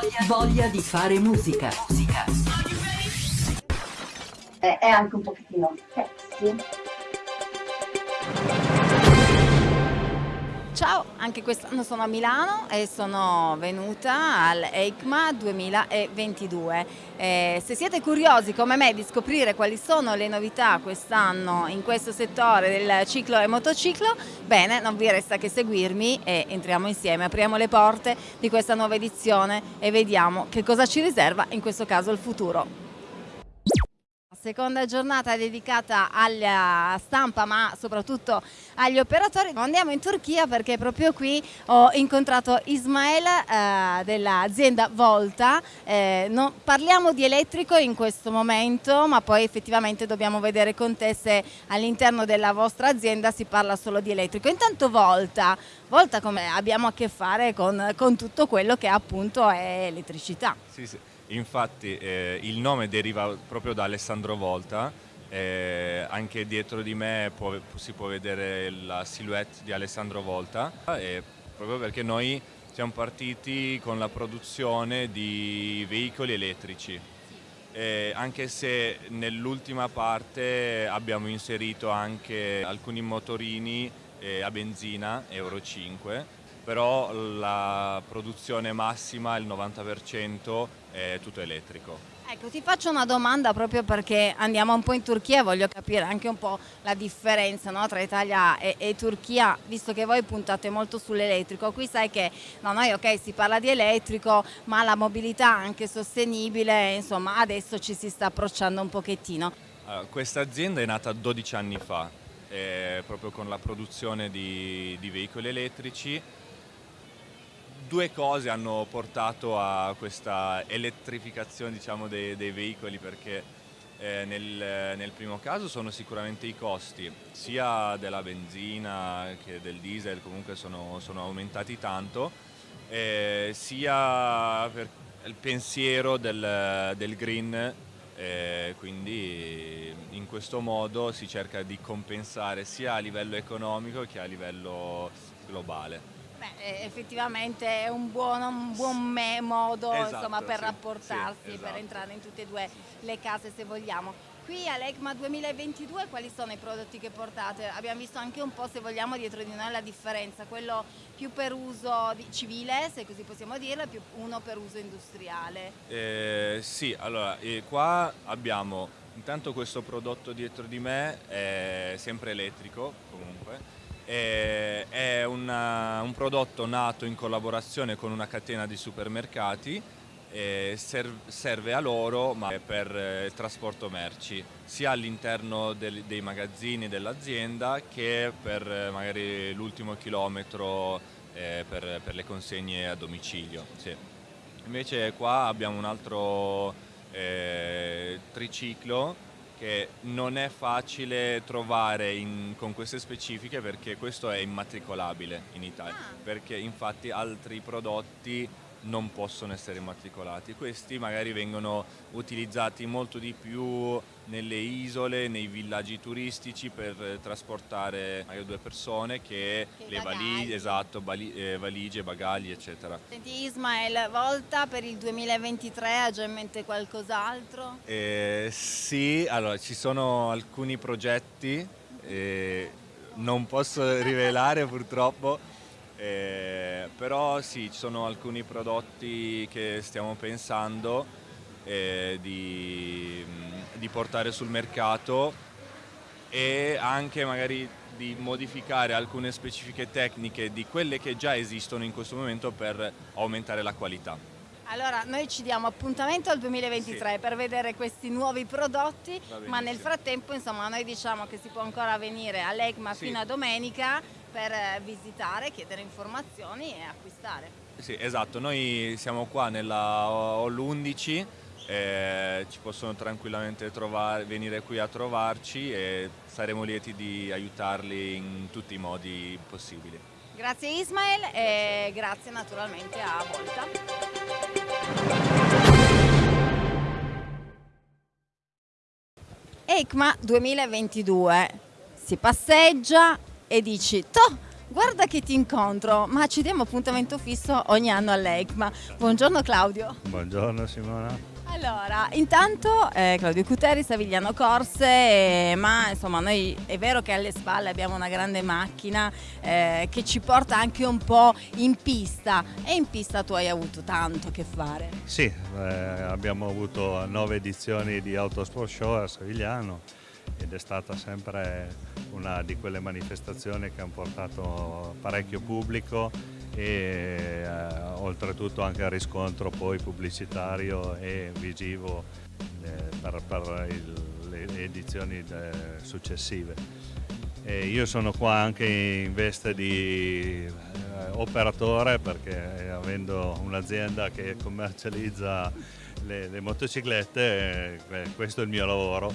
voglia, voglia di fare musica. musica. È, è anche un pochettino sexy. Ciao, anche quest'anno sono a Milano e sono venuta al EICMA 2022. Eh, se siete curiosi come me di scoprire quali sono le novità quest'anno in questo settore del ciclo e motociclo, bene, non vi resta che seguirmi e entriamo insieme, apriamo le porte di questa nuova edizione e vediamo che cosa ci riserva in questo caso il futuro. Seconda giornata dedicata alla stampa ma soprattutto agli operatori. Andiamo in Turchia perché proprio qui ho incontrato Ismael eh, dell'azienda Volta. Eh, no, parliamo di elettrico in questo momento ma poi effettivamente dobbiamo vedere con te se all'interno della vostra azienda si parla solo di elettrico. Intanto Volta, Volta come abbiamo a che fare con, con tutto quello che appunto è elettricità. Sì, sì. Infatti eh, il nome deriva proprio da Alessandro Volta, eh, anche dietro di me può, si può vedere la silhouette di Alessandro Volta, e proprio perché noi siamo partiti con la produzione di veicoli elettrici. Eh, anche se nell'ultima parte abbiamo inserito anche alcuni motorini eh, a benzina Euro 5 però la produzione massima, il 90%, è tutto elettrico. Ecco, ti faccio una domanda proprio perché andiamo un po' in Turchia e voglio capire anche un po' la differenza no, tra Italia e, e, Turchia, visto che voi puntate molto sull'elettrico. Qui sai che no, noi ok si parla di elettrico, ma la mobilità anche sostenibile, insomma adesso ci si sta approcciando un pochettino. Allora, questa azienda è nata 12 anni fa, eh, proprio con la produzione di, di veicoli elettrici due cose hanno portato a questa elettrificazione diciamo, dei, dei, veicoli perché eh, nel, nel, primo caso sono sicuramente i costi sia della benzina che del diesel comunque sono, sono aumentati tanto eh, sia per il pensiero del, del green eh, quindi in questo modo si cerca di compensare sia a livello economico che a livello globale. Beh, effettivamente è un buon, un buon modo esatto, insomma, per sì, rapportarsi, sì, esatto. per entrare in tutte e due le case se vogliamo. Qui all'ECMA 2022 quali sono i prodotti che portate? Abbiamo visto anche un po' se vogliamo dietro di noi la differenza, quello più per uso civile, se così possiamo dirlo, più uno per uso industriale. Eh, sì, allora eh, qua abbiamo intanto questo prodotto dietro di me, è sempre elettrico comunque, è una, un prodotto nato in collaborazione con una catena di supermercati serve a loro ma per eh, il trasporto merci sia all'interno dei magazzini dell'azienda che per eh, magari l'ultimo chilometro eh, per, le consegne a domicilio. Sì. Invece qua abbiamo un altro eh, triciclo che non è facile trovare in, con queste specifiche perché questo è immatricolabile in Italia, ah. perché infatti altri prodotti non possono essere immatricolati. Questi magari vengono utilizzati molto di più nelle isole, nei villaggi turistici per trasportare magari due persone che, che le valigie, esatto, eh, valigie, bagagli eccetera. Senti Ismael, volta per il 2023 ha già in mente qualcos'altro? Eh, sì, allora ci sono alcuni progetti, eh, non posso rivelare purtroppo, eh, però sì, ci sono alcuni prodotti che stiamo pensando eh, di, di, portare sul mercato e anche magari di modificare alcune specifiche tecniche di quelle che già esistono in questo momento per aumentare la qualità. Allora, noi ci diamo appuntamento al 2023 sì. per vedere questi nuovi prodotti, ma nel frattempo insomma noi diciamo che si può ancora venire all'ECMA sì. fino a domenica per eh, visitare, chiedere informazioni e acquistare. Sì, esatto, noi siamo qua nella Hall 11, eh, ci possono tranquillamente trovare, venire qui a trovarci e saremo lieti di aiutarli in tutti i modi possibili. Grazie Ismael e grazie naturalmente a Volta. EICMA 2022 si passeggia e dici, toh, Guarda che ti incontro, ma ci diamo appuntamento fisso ogni anno all'ECMA. Buongiorno Claudio. Buongiorno Simona. Allora, intanto eh, Claudio Cuteri, Savigliano Corse, eh, ma insomma noi è vero che alle spalle abbiamo una grande macchina eh, che ci porta anche un po' in pista e in pista tu hai avuto tanto a che fare. Sì, eh, abbiamo avuto nove edizioni di Autosport Show a Savigliano ed è stata sempre una di quelle manifestazioni che hanno portato parecchio pubblico e eh, oltretutto anche il riscontro poi pubblicitario e visivo eh, per, per il, le edizioni eh, successive. E io sono qua anche in veste di eh, operatore perché avendo un'azienda che commercializza le, le motociclette, eh, questo è il mio lavoro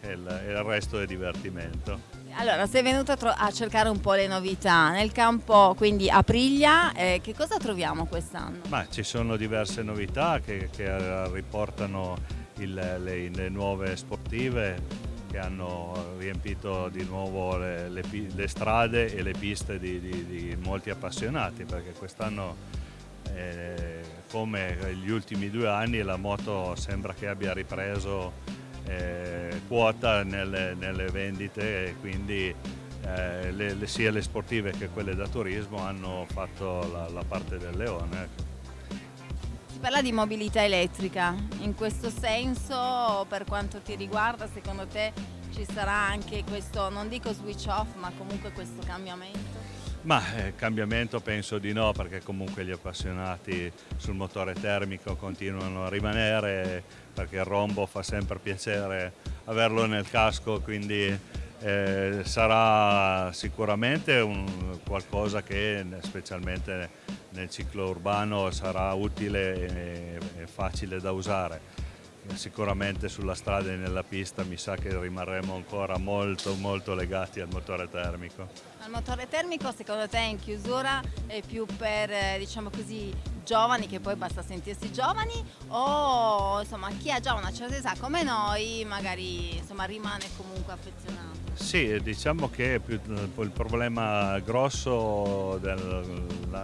e il, il resto è divertimento. Allora, sei venuto a, a, cercare un po' le novità nel campo, quindi Aprilia, eh, che cosa troviamo quest'anno? Ci sono diverse novità che, che riportano il, le, le, nuove sportive che hanno riempito di nuovo le, le, le strade e le piste di, di, di molti appassionati perché quest'anno eh, come gli ultimi due anni la moto sembra che abbia ripreso eh, quota nelle, nelle, vendite e quindi eh, le, le, sia le sportive che quelle da turismo hanno fatto la, la parte del leone. Ecco. Si parla di mobilità elettrica, in questo senso per quanto ti riguarda secondo te ci sarà anche questo, non dico switch off, ma comunque questo cambiamento? Ma eh, cambiamento penso di no perché comunque gli appassionati sul motore termico continuano a rimanere perché il rombo fa sempre piacere averlo nel casco quindi eh, sarà sicuramente un, qualcosa che specialmente nel ciclo urbano sarà utile e, e facile da usare sicuramente sulla strada e nella pista mi sa che rimarremo ancora molto molto legati al motore termico. Il motore termico secondo te in chiusura è più per eh, diciamo così giovani che poi basta sentirsi giovani o insomma chi ha già una certa età come noi magari insomma rimane comunque affezionato? Sì, diciamo che il problema grosso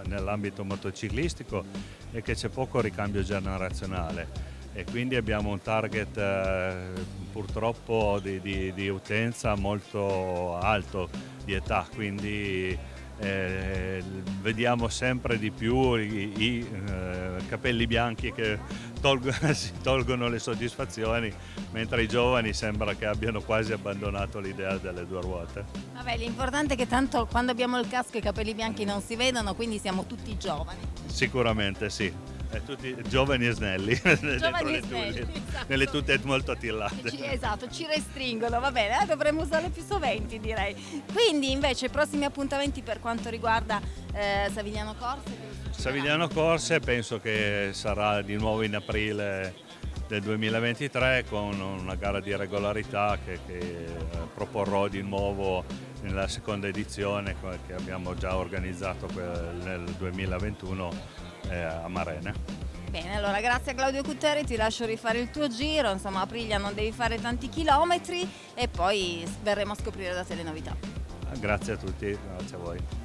nell'ambito motociclistico è che c'è poco ricambio generazionale e quindi abbiamo un target eh, purtroppo di, di, di, utenza molto alto di età, quindi eh, vediamo sempre di più i, i eh, capelli bianchi che tolgono, si tolgono le soddisfazioni, mentre i giovani sembra che abbiano quasi abbandonato l'idea delle due ruote. Vabbè, l'importante è che tanto quando abbiamo il casco i capelli bianchi non si vedono, quindi siamo tutti giovani. Sicuramente sì. Eh, tutti giovani e snelli, giovani e snelli esatto. nelle tute molto attillate. Ci, esatto, ci restringono, va bene, eh, dovremmo usarle più soventi direi. Quindi invece prossimi appuntamenti per quanto riguarda eh, Savigliano Corse? Savigliano Corse penso che sarà di nuovo in aprile del 2023 con una gara di regolarità che, che eh, proporrò di nuovo nella seconda edizione che abbiamo già organizzato nel 2021 eh, a Marene. Bene, allora grazie a Claudio Cutteri, ti lascio rifare il tuo giro, insomma a Priglia non devi fare tanti chilometri e poi verremo a scoprire da te le novità. Grazie a tutti, grazie a voi.